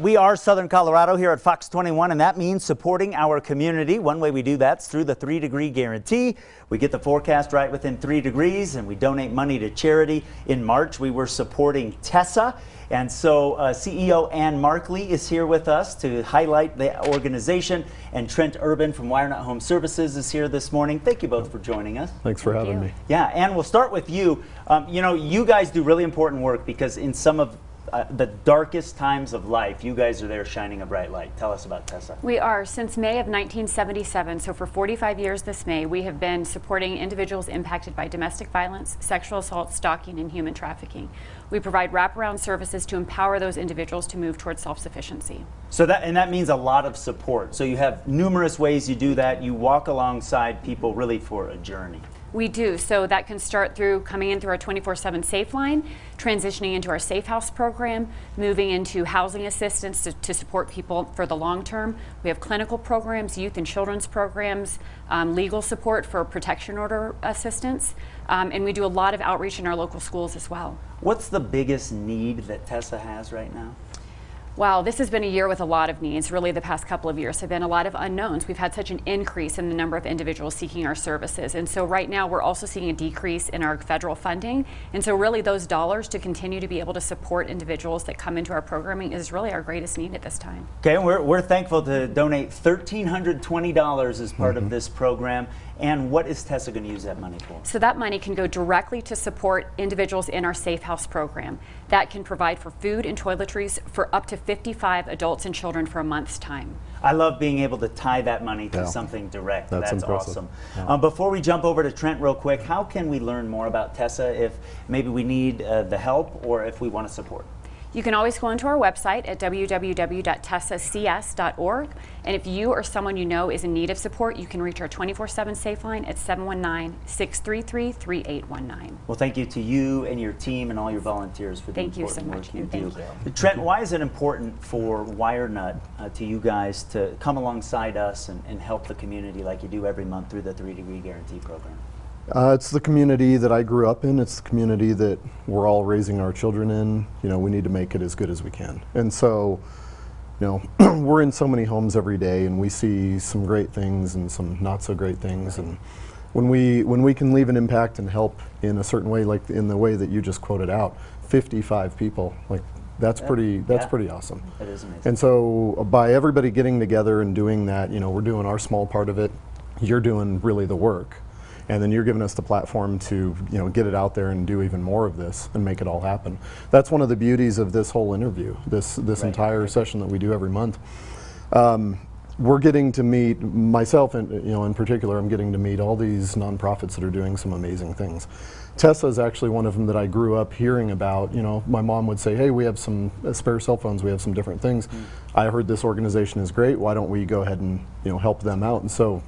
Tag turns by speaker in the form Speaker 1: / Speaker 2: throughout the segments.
Speaker 1: We are Southern Colorado here at Fox 21, and that means supporting our community. One way we do that is through the three degree guarantee. We get the forecast right within three degrees, and we donate money to charity. In March, we were supporting Tessa. And so uh, CEO Ann Markley is here with us to highlight the organization. And Trent Urban from WireNut Home Services is here this morning. Thank you both for joining us.
Speaker 2: Thanks for
Speaker 3: Thank
Speaker 2: having
Speaker 3: you.
Speaker 2: me.
Speaker 1: Yeah, Ann, we'll start with you. Um, you know, you guys do really important work because in some of uh, the darkest times of life, you guys are there shining a bright light. Tell us about Tessa.
Speaker 3: We are. Since May of 1977, so for 45 years this May, we have been supporting individuals impacted by domestic violence, sexual assault, stalking, and human trafficking. We provide wraparound services to empower those individuals to move towards self-sufficiency.
Speaker 1: So that and that means a lot of support. So you have numerous ways you do that. You walk alongside people really for a journey.
Speaker 3: We do. So that can start through coming in through our 24-7 Safe Line, transitioning into our Safe House program, moving into housing assistance to, to support people for the long term. We have clinical programs, youth and children's programs, um, legal support for protection order assistance, um, and we do a lot of outreach in our local schools as well.
Speaker 1: What's the biggest need that Tessa has right now?
Speaker 3: Wow, this has been a year with a lot of needs. Really, the past couple of years have been a lot of unknowns. We've had such an increase in the number of individuals seeking our services. And so, right now, we're also seeing a decrease in our federal funding. And so, really, those dollars to continue to be able to support individuals that come into our programming is really our greatest need at this time.
Speaker 1: Okay, we're, we're thankful to donate $1,320 as part of mm-hmm. this program. And what is Tessa going to use that money for?
Speaker 3: So that money can go directly to support individuals in our Safe House program. That can provide for food and toiletries for up to 55 adults and children for a month's time.
Speaker 1: I love being able to tie that money to
Speaker 2: Yeah.
Speaker 1: something direct.
Speaker 2: That's impressive.
Speaker 1: awesome.
Speaker 2: Yeah.
Speaker 1: Um, before we jump over to Trent real quick, how can we learn more about Tessa if maybe we need uh, the help or if we want to support?
Speaker 3: You can always go onto our website at www.tessacs.org. And if you or someone you know is in need of support, you can reach our 24 7 Safe Line at 719 633 3819.
Speaker 1: Well, thank you to you and your team and all your volunteers for the
Speaker 3: Thank you so
Speaker 1: important
Speaker 3: much,
Speaker 1: work you do.
Speaker 3: thank
Speaker 1: Trent, why is it important for WireNut uh, to you guys to come alongside us and, and help the community like you do every month through the three degree guarantee program?
Speaker 2: Uh, it's the community that I grew up in. It's the community that we're all raising our children in. You know, we need to make it as good as we can. And so, you know, we're in so many homes every day, and we see some great things and some not so great things. And when we when we can leave an impact and help in a certain way, like in the way that you just quoted out, 55 people, like that's pretty that's
Speaker 1: yeah.
Speaker 2: pretty awesome.
Speaker 1: That is amazing.
Speaker 2: And so uh, by everybody getting together and doing that, you know, we're doing our small part of it. You're doing really the work. And then you're giving us the platform to, you know, get it out there and do even more of this and make it all happen. That's one of the beauties of this whole interview, this this
Speaker 1: Right.
Speaker 2: entire session that we do every month. Um, we're getting to meet myself, and you know, in particular, I'm getting to meet all these nonprofits that are doing some amazing things. Tessa is actually one of them that I grew up hearing about. You know, my mom would say, "Hey, we have some uh, spare cell phones. We have some different things. I heard this organization is great. Why don't we go ahead and you know help them out?" And so,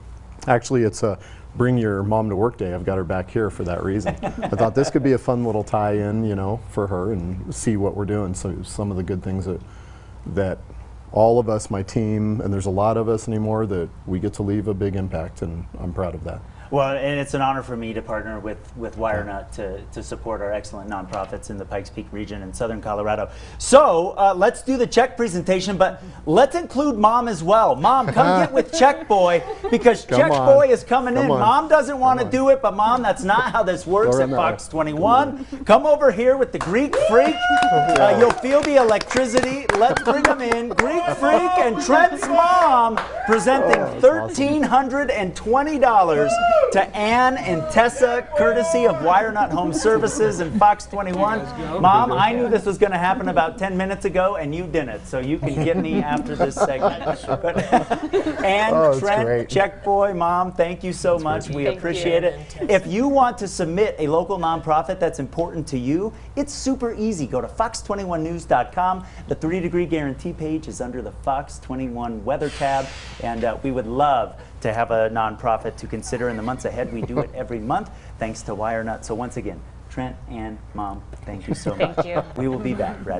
Speaker 2: actually, it's a bring your mom to work day. I've got her back here for that reason. I thought this could be a fun little tie-in, you know, for her and see what we're doing. So some of the good things that that all of us, my team, and there's a lot of us anymore that we get to leave a big impact, and I'm proud of that.
Speaker 1: Well, and it's an honor for me to partner with, with WireNut to, to support our excellent nonprofits in the Pikes Peak region in Southern Colorado. So uh, let's do the check presentation, but let's include Mom as well. Mom, come get with Check Boy because
Speaker 2: Come
Speaker 1: Check
Speaker 2: on.
Speaker 1: Boy is coming
Speaker 2: Come
Speaker 1: in.
Speaker 2: on.
Speaker 1: Mom doesn't want to do it, but Mom, that's not how this works at. Fox 21. Come over here with the Greek Freak. Uh, you'll feel the electricity. Let's bring them in. Greek Freak and Trent's mom presenting $1,320 to Ann and Tessa, courtesy of WireNut Home Services and Fox 21. Mom, I knew this was going to happen about 10 minutes ago, and you didn't, so you can get me after this segment. But, Ann,
Speaker 2: Oh,
Speaker 1: Trent,
Speaker 2: great.
Speaker 1: Check Boy, Mom, thank you so much. We
Speaker 4: Thank
Speaker 1: appreciate
Speaker 4: you.
Speaker 1: it. If you want to submit a local nonprofit that's important to you, it's super easy. Go to fox21news.com. The three degree guarantee page is under the Fox 21 weather tab, and uh, we would love to have a nonprofit to consider in the months ahead. We do it every month thanks to WireNut. So, once again, Trent and Mom, thank you so much.
Speaker 4: Thank you.
Speaker 1: We will be back. Brad.